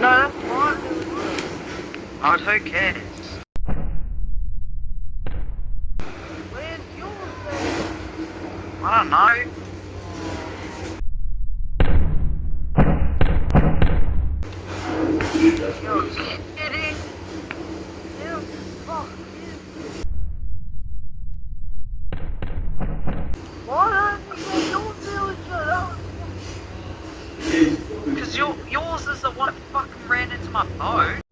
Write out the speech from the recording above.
No, that's fine. Oh, who cares? Where's yours then? I don't know. You're kidding. You fuck you. Why don't you villager up? Because your, that fucking ran into my boat.